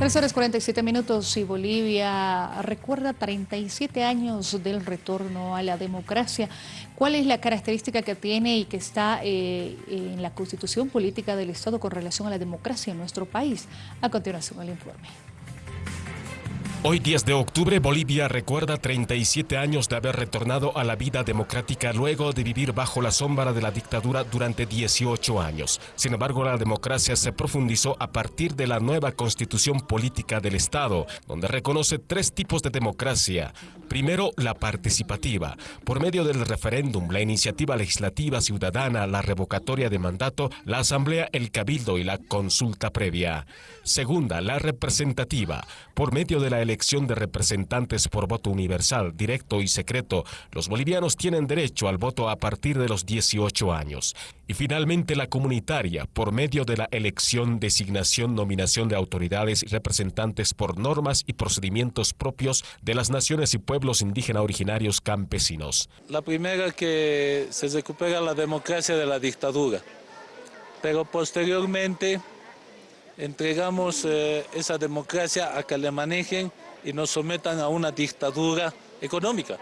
3 horas 47 minutos y Bolivia recuerda 37 años del retorno a la democracia. ¿Cuál es la característica que tiene y que está eh, en la constitución política del Estado con relación a la democracia en nuestro país? A continuación el informe. Hoy 10 de octubre Bolivia recuerda 37 años de haber retornado a la vida democrática luego de vivir bajo la sombra de la dictadura durante 18 años. Sin embargo, la democracia se profundizó a partir de la nueva constitución política del Estado, donde reconoce tres tipos de democracia. Primero, la participativa, por medio del referéndum, la iniciativa legislativa ciudadana, la revocatoria de mandato, la asamblea, el cabildo y la consulta previa. Segunda, la representativa, por medio de la elección de representantes por voto universal, directo y secreto, los bolivianos tienen derecho al voto a partir de los 18 años. Y finalmente la comunitaria, por medio de la elección, designación, nominación de autoridades y representantes por normas y procedimientos propios de las naciones y pueblos indígenas originarios campesinos. La primera que se recupera la democracia de la dictadura, pero posteriormente entregamos eh, esa democracia a que le manejen y nos sometan a una dictadura económica,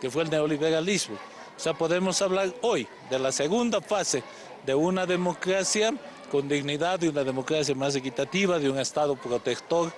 que fue el neoliberalismo. O sea, podemos hablar hoy de la segunda fase de una democracia con dignidad, de una democracia más equitativa, de un Estado protector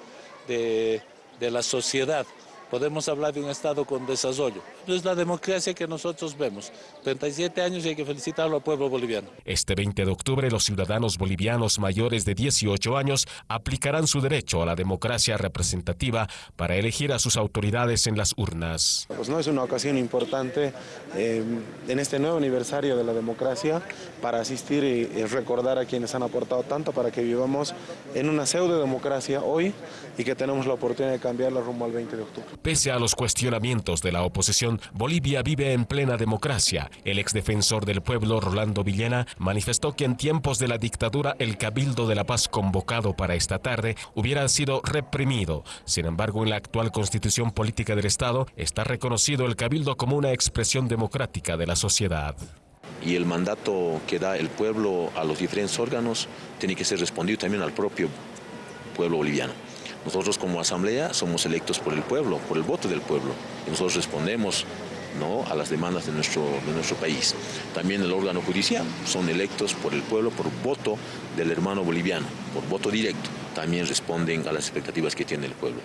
de, de la sociedad podemos hablar de un Estado con desarrollo. Es la democracia que nosotros vemos. 37 años y hay que felicitarlo al pueblo boliviano. Este 20 de octubre los ciudadanos bolivianos mayores de 18 años aplicarán su derecho a la democracia representativa para elegir a sus autoridades en las urnas. Pues no es una ocasión importante eh, en este nuevo aniversario de la democracia para asistir y, y recordar a quienes han aportado tanto para que vivamos en una pseudo democracia hoy y que tenemos la oportunidad de cambiarla rumbo al 20 de octubre. Pese a los cuestionamientos de la oposición, Bolivia vive en plena democracia. El exdefensor del pueblo, Rolando Villena, manifestó que en tiempos de la dictadura el Cabildo de la Paz convocado para esta tarde hubiera sido reprimido. Sin embargo, en la actual constitución política del Estado está reconocido el Cabildo como una expresión democrática de la sociedad y el mandato que da el pueblo a los diferentes órganos tiene que ser respondido también al propio pueblo boliviano. Nosotros como asamblea somos electos por el pueblo, por el voto del pueblo, y nosotros respondemos ¿no? a las demandas de nuestro, de nuestro país. También el órgano judicial son electos por el pueblo, por voto del hermano boliviano, por voto directo. También responden a las expectativas que tiene el pueblo.